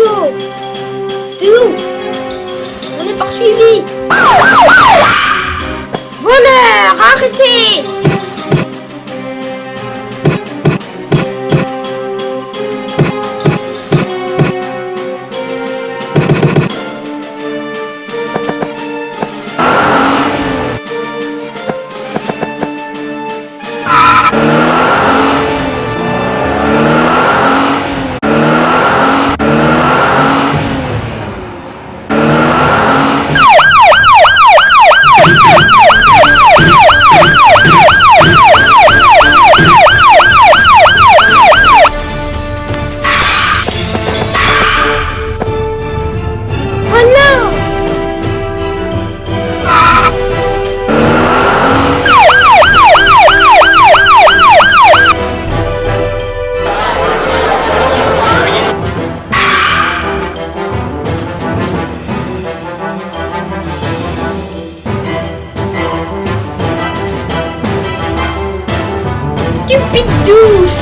Nico. T'es ouf On est poursuivi. Big doof.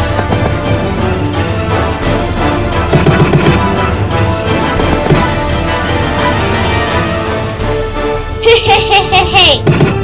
Hey, hey, hey, hey, hey.